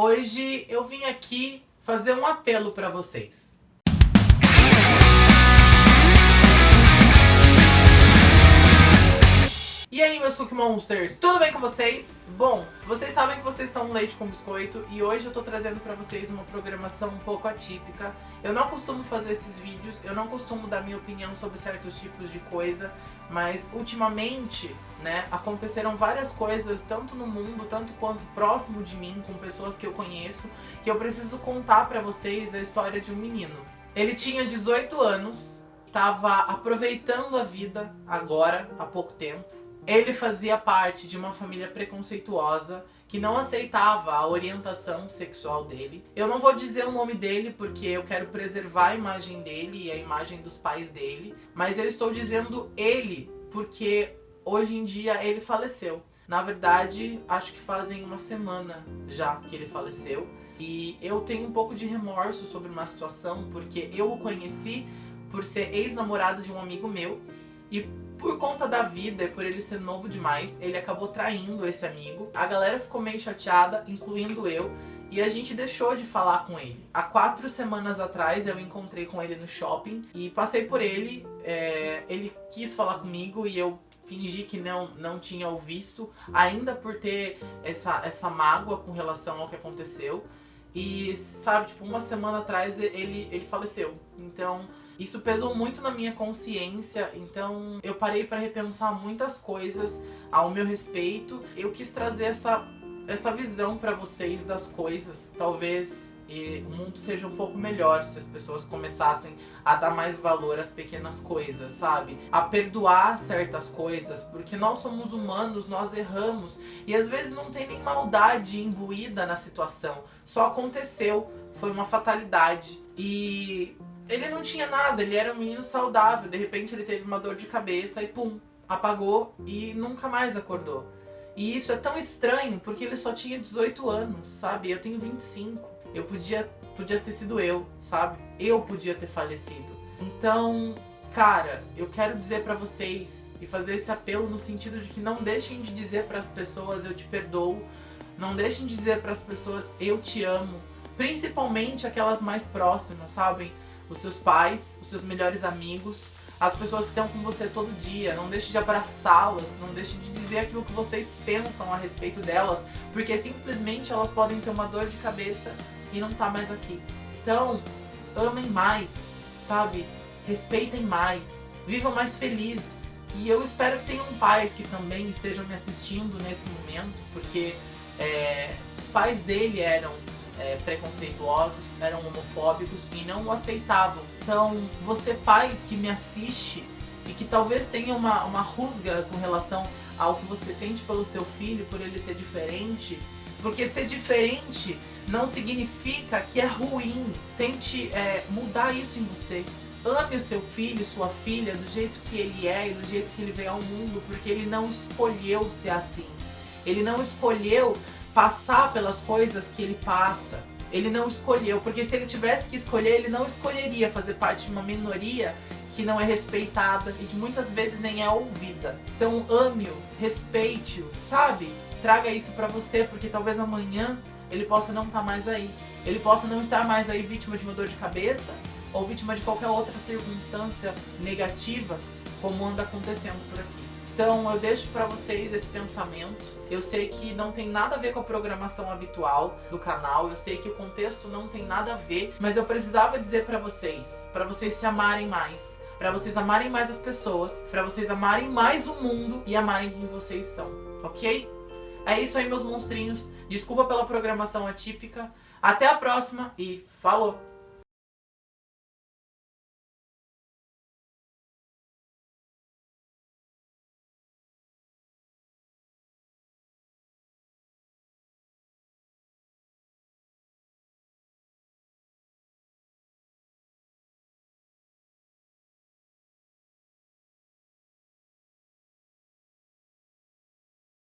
Hoje eu vim aqui fazer um apelo para vocês. Meus Cookie Monsters, tudo bem com vocês? Bom, vocês sabem que vocês estão no Leite com Biscoito e hoje eu tô trazendo pra vocês uma programação um pouco atípica. Eu não costumo fazer esses vídeos, eu não costumo dar minha opinião sobre certos tipos de coisa, mas ultimamente, né, aconteceram várias coisas, tanto no mundo, tanto quanto próximo de mim, com pessoas que eu conheço, que eu preciso contar pra vocês a história de um menino. Ele tinha 18 anos, tava aproveitando a vida agora, há pouco tempo, ele fazia parte de uma família preconceituosa que não aceitava a orientação sexual dele. Eu não vou dizer o nome dele porque eu quero preservar a imagem dele e a imagem dos pais dele, mas eu estou dizendo ele porque hoje em dia ele faleceu. Na verdade, acho que fazem uma semana já que ele faleceu. E eu tenho um pouco de remorso sobre uma situação, porque eu o conheci por ser ex-namorado de um amigo meu. E por conta da vida e por ele ser novo demais, ele acabou traindo esse amigo. A galera ficou meio chateada, incluindo eu, e a gente deixou de falar com ele. Há quatro semanas atrás eu encontrei com ele no shopping e passei por ele, é, ele quis falar comigo e eu fingi que não, não tinha o visto, ainda por ter essa, essa mágoa com relação ao que aconteceu. E sabe, tipo, uma semana atrás ele, ele faleceu. Então isso pesou muito na minha consciência, então eu parei para repensar muitas coisas ao meu respeito. Eu quis trazer essa, essa visão para vocês das coisas. Talvez e o mundo seja um pouco melhor se as pessoas começassem a dar mais valor às pequenas coisas, sabe? A perdoar certas coisas, porque nós somos humanos, nós erramos e às vezes não tem nem maldade imbuída na situação, só aconteceu, foi uma fatalidade. E ele não tinha nada, ele era um menino saudável. De repente ele teve uma dor de cabeça e pum, apagou e nunca mais acordou. E isso é tão estranho porque ele só tinha 18 anos, sabe? Eu tenho 25. Eu podia, podia ter sido eu, sabe? Eu podia ter falecido. Então, cara, eu quero dizer para vocês e fazer esse apelo no sentido de que não deixem de dizer para as pessoas eu te perdoo, não deixem de dizer para as pessoas eu te amo, principalmente aquelas mais próximas, sabem? os seus pais, os seus melhores amigos, as pessoas que estão com você todo dia. Não deixe de abraçá-las, não deixe de dizer aquilo que vocês pensam a respeito delas, porque simplesmente elas podem ter uma dor de cabeça e não tá mais aqui. Então, amem mais, sabe? Respeitem mais, vivam mais felizes. E eu espero que tenham pais que também estejam me assistindo nesse momento, porque é, os pais dele eram é, preconceituosos, eram homofóbicos e não o aceitavam. Então, você pai que me assiste e que talvez tenha uma, uma rusga com relação ao que você sente pelo seu filho, por ele ser diferente, porque ser diferente não significa que é ruim. Tente é, mudar isso em você. Ame o seu filho, sua filha, do jeito que ele é e do jeito que ele veio ao mundo, porque ele não escolheu ser assim. Ele não escolheu passar pelas coisas que ele passa. Ele não escolheu, porque se ele tivesse que escolher, ele não escolheria fazer parte de uma minoria que não é respeitada e que muitas vezes nem é ouvida. Então ame-o, respeite-o, sabe? Traga isso pra você, porque talvez amanhã ele possa não estar tá mais aí. Ele possa não estar mais aí vítima de uma dor de cabeça ou vítima de qualquer outra circunstância negativa como anda acontecendo por aqui. Então eu deixo para vocês esse pensamento. Eu sei que não tem nada a ver com a programação habitual do canal, eu sei que o contexto não tem nada a ver, mas eu precisava dizer para vocês, para vocês se amarem mais, para vocês amarem mais as pessoas, para vocês amarem mais o mundo e amarem quem vocês são, ok? É isso aí, meus monstrinhos. Desculpa pela programação atípica. Até a próxima e falou!